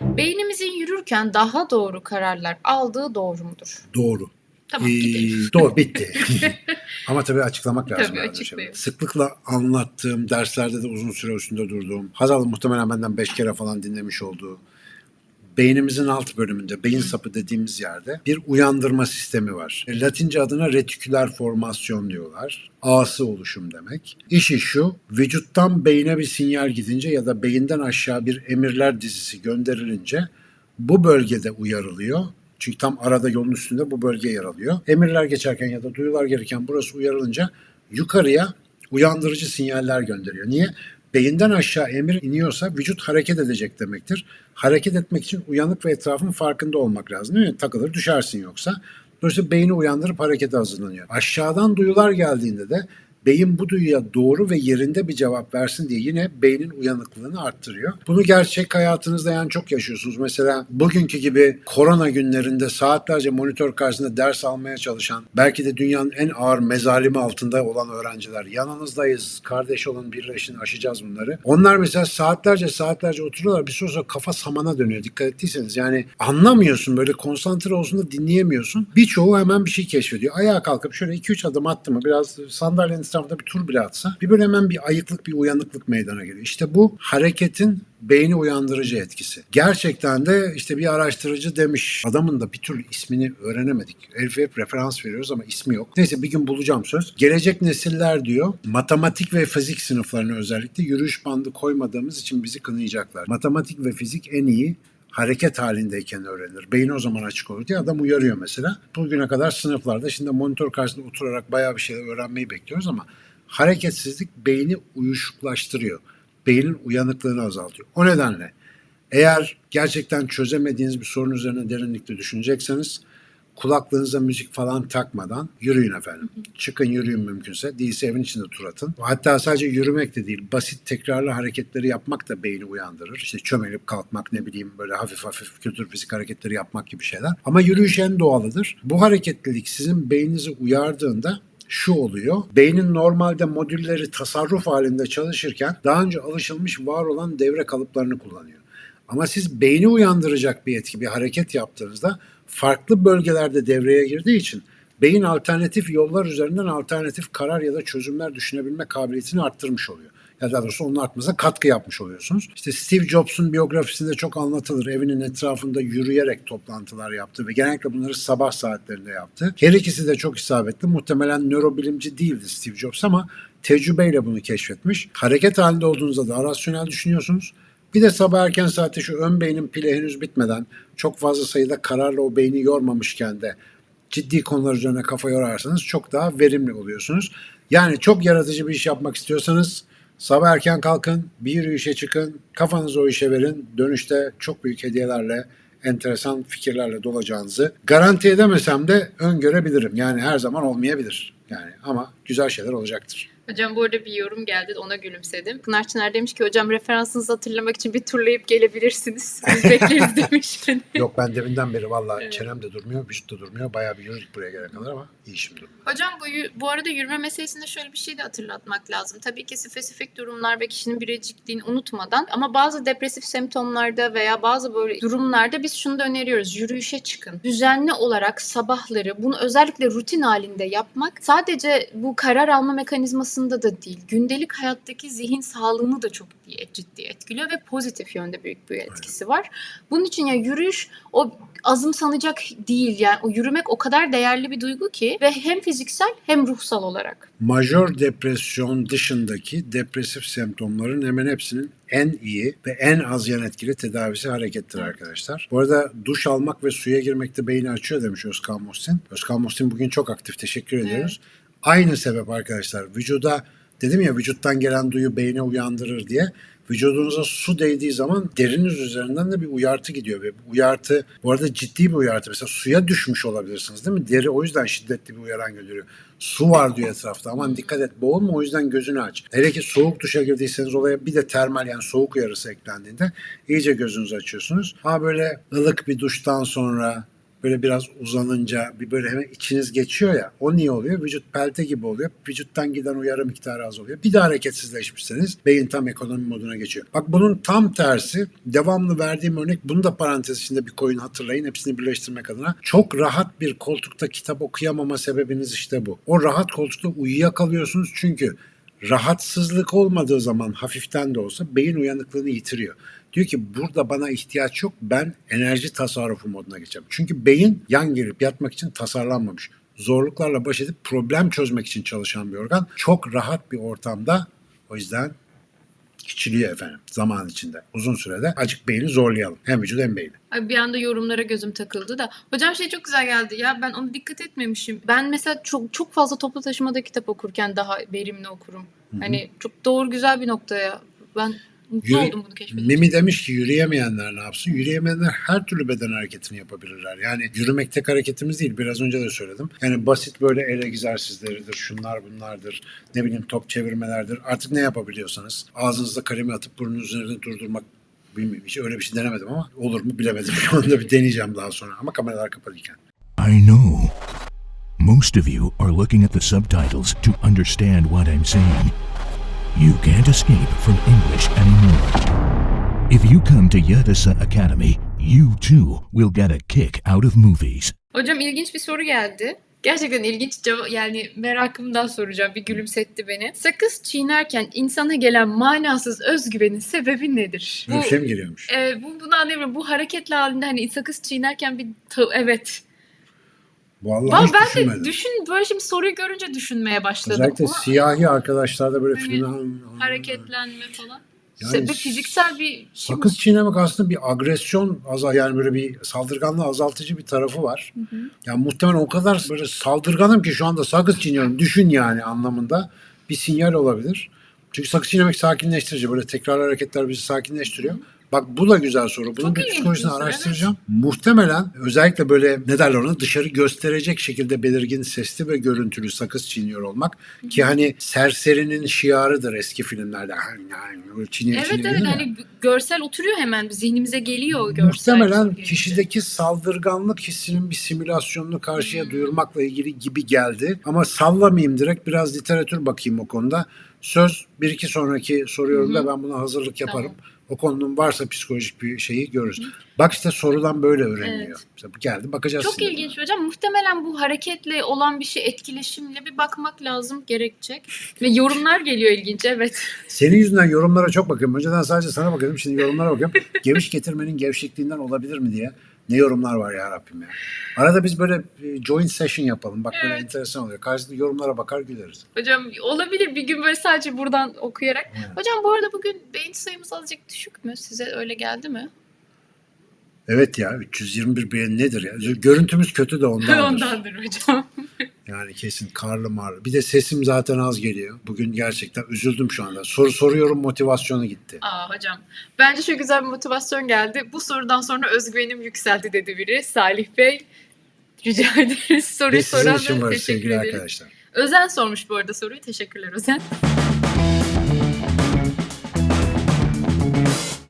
Beynimizin yürürken daha doğru kararlar aldığı doğru mudur? Doğru. Tamam Ee, doğru bitti. Ama tabii açıklamak lazım. Tabii, şeyleri. Sıklıkla anlattığım, derslerde de uzun süre üstünde durduğum, Hazal muhtemelen benden 5 kere falan dinlemiş olduğu beynimizin alt bölümünde, beyin sapı dediğimiz yerde bir uyandırma sistemi var. E, Latince adına retiküler formasyon diyorlar. A'sı oluşum demek. İşi şu, vücuttan beyne bir sinyal gidince ya da beyinden aşağı bir emirler dizisi gönderilince bu bölgede uyarılıyor. Çünkü tam arada yolun üstünde bu bölge yer alıyor. Emirler geçerken ya da duyular gelirken burası uyarılınca yukarıya uyandırıcı sinyaller gönderiyor. Niye? Beyinden aşağı emir iniyorsa vücut hareket edecek demektir. Hareket etmek için uyanık ve etrafın farkında olmak lazım değil mi? Takılır düşersin yoksa. Dolayısıyla beyni uyandırıp harekete hazırlanıyor. Aşağıdan duyular geldiğinde de beyin bu duyuya doğru ve yerinde bir cevap versin diye yine beynin uyanıklığını arttırıyor. Bunu gerçek hayatınızda yani çok yaşıyorsunuz. Mesela bugünkü gibi korona günlerinde saatlerce monitör karşısında ders almaya çalışan, belki de dünyanın en ağır mezalimi altında olan öğrenciler. Yanınızdayız, kardeş olun, birleşin, aşacağız bunları. Onlar mesela saatlerce saatlerce oturuyorlar. Bir süre sonra kafa samana dönüyor. Dikkat ettiyseniz yani anlamıyorsun böyle konsantre olsun da dinleyemiyorsun. Birçoğu hemen bir şey keşfediyor. Ayağa kalkıp şöyle 2-3 adım attı mı biraz sandalyenin etrafında bir tur bile atsa bir böyle hemen bir ayıklık bir uyanıklık meydana geliyor. İşte bu hareketin beyni uyandırıcı etkisi. Gerçekten de işte bir araştırıcı demiş. Adamın da bir türlü ismini öğrenemedik. Elif hep referans veriyoruz ama ismi yok. Neyse bir gün bulacağım söz. Gelecek nesiller diyor matematik ve fizik sınıflarına özellikle yürüyüş bandı koymadığımız için bizi kınayacaklar. Matematik ve fizik en iyi hareket halindeyken öğrenir. Beyin o zaman açık olur diye adam uyarıyor mesela. Bugüne kadar sınıflarda şimdi monitör karşısında oturarak bayağı bir şeyler öğrenmeyi bekliyoruz ama hareketsizlik beyni uyuşuklaştırıyor. Beynin uyanıklığını azaltıyor. O nedenle eğer gerçekten çözemediğiniz bir sorun üzerine derinlikle düşünecekseniz kulaklığınıza müzik falan takmadan yürüyün efendim. Çıkın yürüyün mümkünse. Değilse evin içinde tur atın. Hatta sadece yürümek de değil, basit tekrarlı hareketleri yapmak da beyni uyandırır. İşte çömelip kalkmak ne bileyim böyle hafif hafif kültür fizik hareketleri yapmak gibi şeyler. Ama yürüyüş en doğalıdır. Bu hareketlilik sizin beyninizi uyardığında şu oluyor. Beynin normalde modülleri tasarruf halinde çalışırken daha önce alışılmış var olan devre kalıplarını kullanıyor. Ama siz beyni uyandıracak bir etki, bir hareket yaptığınızda farklı bölgelerde devreye girdiği için beyin alternatif yollar üzerinden alternatif karar ya da çözümler düşünebilme kabiliyetini arttırmış oluyor. Ya daha doğrusu onun artmasına katkı yapmış oluyorsunuz. İşte Steve Jobs'un biyografisinde çok anlatılır. Evinin etrafında yürüyerek toplantılar yaptı ve genellikle bunları sabah saatlerinde yaptı. Her ikisi de çok isabetli. Muhtemelen nörobilimci değildi Steve Jobs ama tecrübeyle bunu keşfetmiş. Hareket halinde olduğunuzda daha rasyonel düşünüyorsunuz. Bir de sabah erken saatte şu ön beynin pili henüz bitmeden çok fazla sayıda kararla o beyni yormamışken de ciddi konular üzerine kafa yorarsanız çok daha verimli oluyorsunuz. Yani çok yaratıcı bir iş yapmak istiyorsanız sabah erken kalkın, bir yürüyüşe çıkın, kafanızı o işe verin. Dönüşte çok büyük hediyelerle, enteresan fikirlerle dolacağınızı garanti edemesem de öngörebilirim. Yani her zaman olmayabilir. Yani ama güzel şeyler olacaktır. Hocam bu arada bir yorum geldi ona gülümsedim. Pınar Çınar demiş ki hocam referansınızı hatırlamak için bir turlayıp gelebilirsiniz. Biz bekleriz demiş. Yok ben deminden beri valla Evet. çenem de durmuyor, vücut da durmuyor. Bayağı bir yürüdük buraya gelene kadar ama iyi şimdi. Hocam bu, bu arada yürüme meselesinde şöyle bir şey de hatırlatmak lazım. Tabii ki spesifik durumlar ve kişinin biricikliğini unutmadan ama bazı depresif semptomlarda veya bazı böyle durumlarda biz şunu da öneriyoruz. Yürüyüşe çıkın. Düzenli olarak sabahları bunu özellikle rutin halinde yapmak sadece bu karar alma mekanizmasında da değil. Gündelik hayattaki zihin sağlığını da çok ciddi etkiliyor ve pozitif yönde büyük bir etkisi var. Bunun için ya yürüyüş o azımsanacak değil yani o yürümek o kadar değerli bir duygu ki ve hem fiziksel hem ruhsal olarak. Majör depresyon dışındaki depresif semptomların hemen hepsinin en iyi ve en az yan etkili tedavisi harekettir arkadaşlar. Bu arada duş almak ve suya girmekte beyni açıyor demiş Özkan Muhsin. Özkan Muhsin bugün çok aktif. Teşekkür ediyoruz. Aynı sebep arkadaşlar. Vücuda dedim ya vücuttan gelen duyu beyne uyandırır diye. Vücudunuza su değdiği zaman deriniz üzerinden de bir uyartı gidiyor ve bu uyartı bu arada ciddi bir uyartı. Mesela suya düşmüş olabilirsiniz değil mi? Deri o yüzden şiddetli bir uyaran gönderiyor. Su var diyor etrafta aman dikkat et boğulma o yüzden gözünü aç. Hele ki soğuk duşa girdiyseniz olaya bir de termal yani soğuk uyarısı eklendiğinde iyice gözünüzü açıyorsunuz. Ha böyle ılık bir duştan sonra böyle biraz uzanınca bir böyle hemen içiniz geçiyor ya. O niye oluyor? Vücut pelte gibi oluyor. Vücuttan giden uyarı miktarı az oluyor. Bir de hareketsizleşmişseniz beyin tam ekonomi moduna geçiyor. Bak bunun tam tersi devamlı verdiğim örnek bunu da parantez içinde bir koyun hatırlayın. Hepsini birleştirmek adına. Çok rahat bir koltukta kitap okuyamama sebebiniz işte bu. O rahat koltukta uyuyakalıyorsunuz çünkü rahatsızlık olmadığı zaman hafiften de olsa beyin uyanıklığını yitiriyor. Diyor ki burada bana ihtiyaç yok ben enerji tasarrufu moduna geçeceğim. Çünkü beyin yan gelip yatmak için tasarlanmamış. Zorluklarla baş edip problem çözmek için çalışan bir organ. Çok rahat bir ortamda o yüzden küçülüyor efendim zaman içinde. Uzun sürede acık beyni zorlayalım. Hem vücut hem beyni. Ay bir anda yorumlara gözüm takıldı da. Hocam şey çok güzel geldi ya ben onu dikkat etmemişim. Ben mesela çok çok fazla toplu taşımada kitap okurken daha verimli okurum. Hani çok doğru güzel bir noktaya. Ben mutlu Yürü- oldum bunu keşfedince. Mimi demiş ki yürüyemeyenler ne yapsın? Yürüyemeyenler her türlü beden hareketini yapabilirler. Yani yürümek tek hareketimiz değil. Biraz önce de söyledim. Yani basit böyle el egzersizleridir, şunlar bunlardır, ne bileyim top çevirmelerdir. Artık ne yapabiliyorsanız ağzınızda kalemi atıp burnunun üzerinde durdurmak bilmiyorum. Hiç öyle bir şey denemedim ama olur mu bilemedim. Şu anda bir deneyeceğim daha sonra. Ama kameralar kapalıyken. I know. Most of you are looking at the subtitles to understand what I'm saying. You can't escape from English anymore. If you come to Yadasa Academy, you too will get a kick out of movies. Hocam ilginç bir soru geldi. Gerçekten ilginç cevap yani merakımdan soracağım bir gülümsetti beni. Sakız çiğnerken insana gelen manasız özgüvenin sebebi nedir? Böyle bir şey mi geliyormuş? e, bu bunu anlayamıyorum. Bu hareketli halinde hani sakız çiğnerken bir ta- evet. Vallahi Ben, hiç ben de düşünmedim. düşün böyle şimdi soruyu görünce düşünmeye başladım. Özellikle Ama siyahi arkadaşlarda böyle Hani filmler... hareketlenme falan. Yani Sebep fiziksel bir şey. Sakız çiğnemek aslında bir agresyon azal yani böyle bir saldırganlığı azaltıcı bir tarafı var. Yani muhtemelen o kadar böyle saldırganım ki şu anda sakız çiğniyorum. Düşün yani anlamında bir sinyal olabilir. Çünkü sakız çiğnemek sakinleştirici. Böyle tekrar hareketler bizi sakinleştiriyor. Bak bu da güzel soru. Bunun Çok bir psikolojisini araştıracağım. Muhtemelen özellikle böyle ne derler ona dışarı gösterecek şekilde belirgin sesli ve görüntülü sakız çiğniyor olmak. Ki hani serserinin şiarıdır eski filmlerde. Çiğniyor, Evet çiğniyor evet hani görsel oturuyor hemen zihnimize geliyor o görsel. Muhtemelen kişideki saldırganlık hissinin bir simülasyonunu karşıya Hmm. duyurmakla ilgili gibi geldi. Ama sallamayayım direkt biraz literatür bakayım o konuda. Söz bir iki sonraki soru yorumda ben buna hazırlık yaparım. O konunun varsa psikolojik bir şeyi görürüz. Bak işte sorudan böyle öğreniliyor. Evet. Geldi bakacağız. Çok şimdi buna. ilginç hocam. Muhtemelen bu hareketle olan bir şey etkileşimle bir bakmak lazım gerekecek. Ve yorumlar geliyor ilginç evet. Senin yüzünden yorumlara çok bakıyorum. Önceden sadece sana bakıyordum. Şimdi yorumlara bakıyorum. Geviş getirmenin gevşekliğinden olabilir mi diye. Ne yorumlar var ya Rabbim ya. Arada biz böyle e, joint session yapalım. Bak böyle Evet. enteresan oluyor. Karşılıklı yorumlara bakar güleriz. Hocam olabilir bir gün böyle sadece buradan okuyarak. Evet. Hocam bu arada bugün beyin sayımız azıcık düşük mü? Size öyle geldi mi? Evet ya 321 beğeni nedir ya? Görüntümüz kötü de ondandır. Ondandır hocam. Yani kesin karlı marlı. Bir de sesim zaten az geliyor. Bugün gerçekten üzüldüm şu anda. Soru soruyorum motivasyonu gitti. Aa hocam. Bence çok güzel bir motivasyon geldi. Bu sorudan sonra özgüvenim yükseldi dedi biri. Salih Bey rica ederiz. Soruyu soran da var teşekkür ederiz. arkadaşlar. Özen sormuş bu arada soruyu. Teşekkürler Özen.